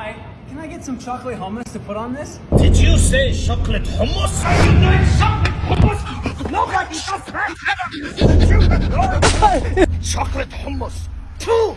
Hi, can I get some chocolate hummus to put on this? Did you say chocolate hummus? Nobody does that ever! chocolate hummus. Two.